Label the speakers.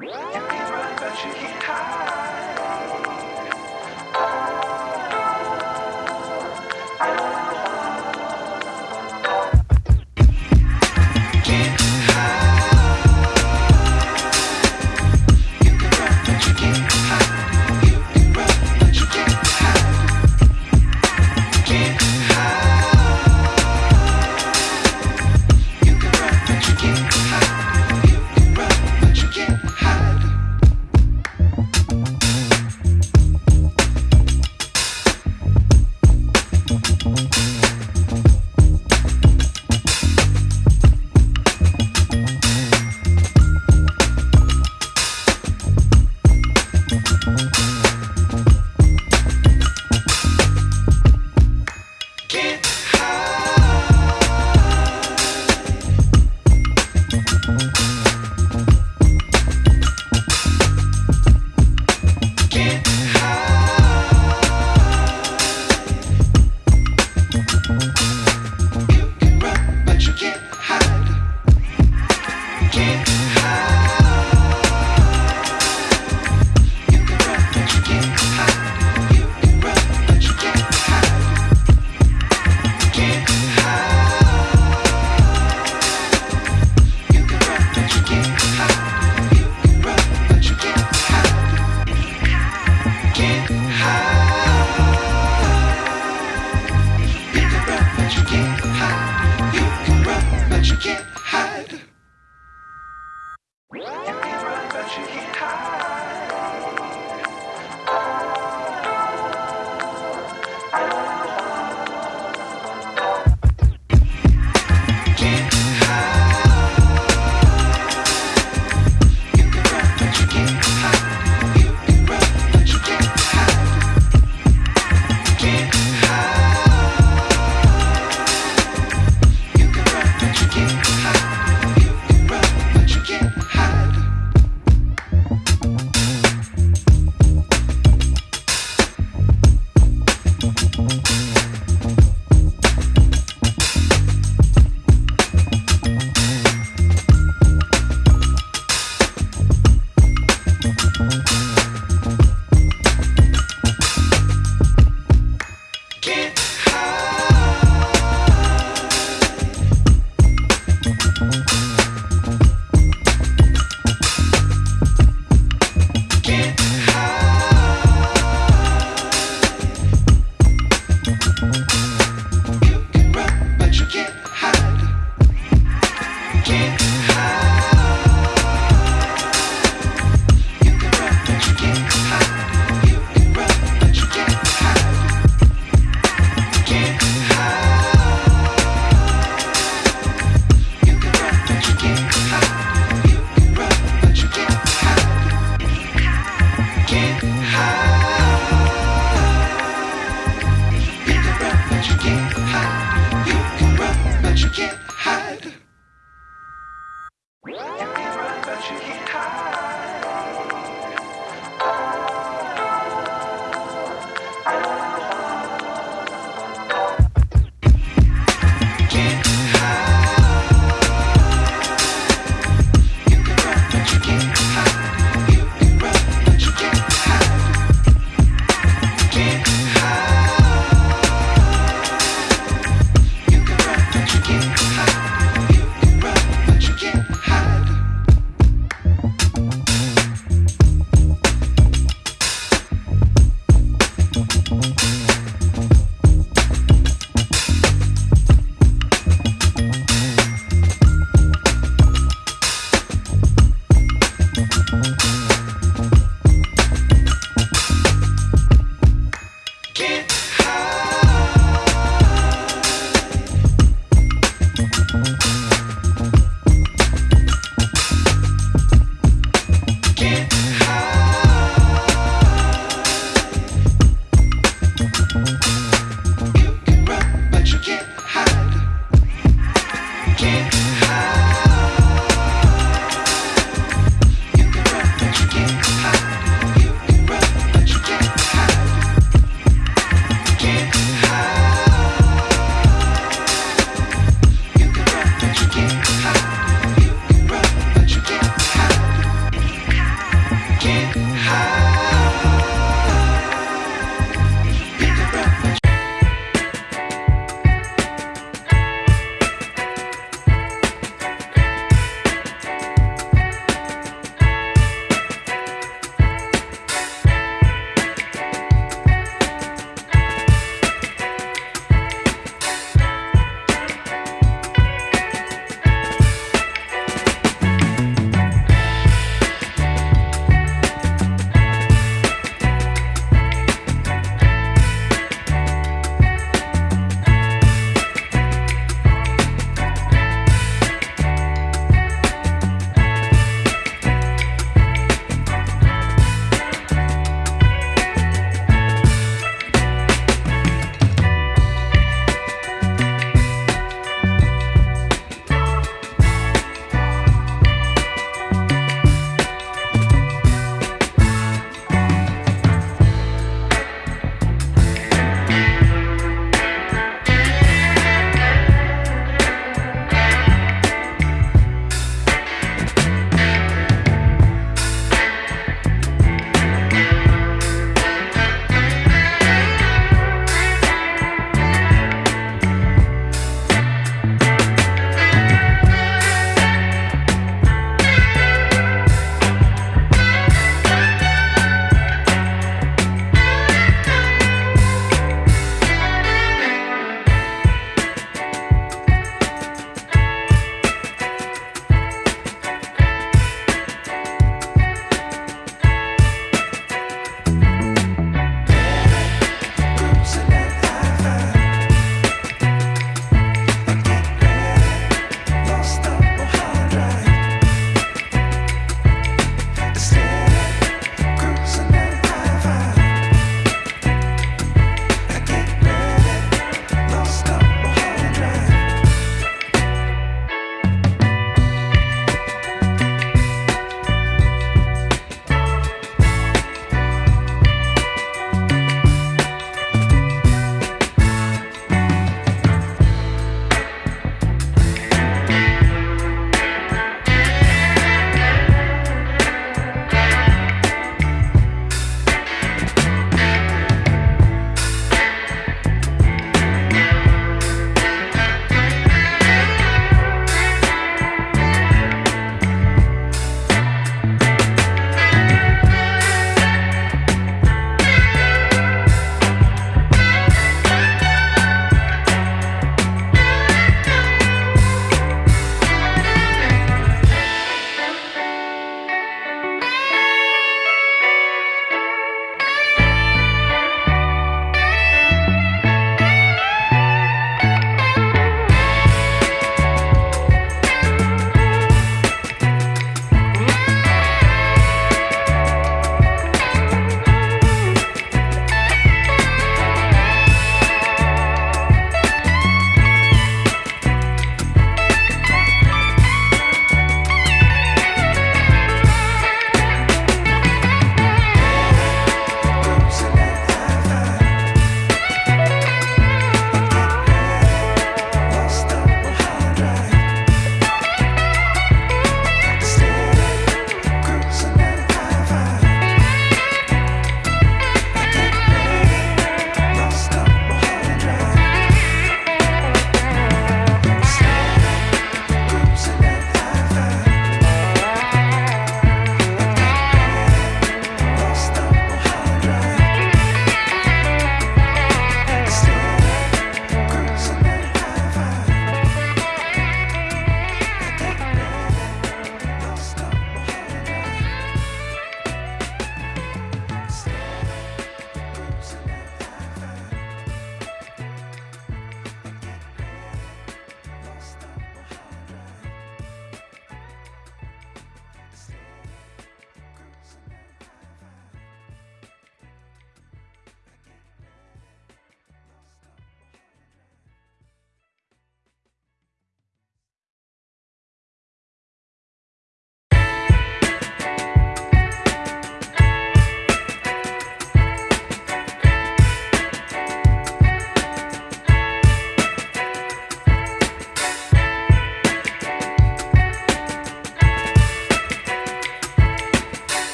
Speaker 1: You can run, but you can't hide.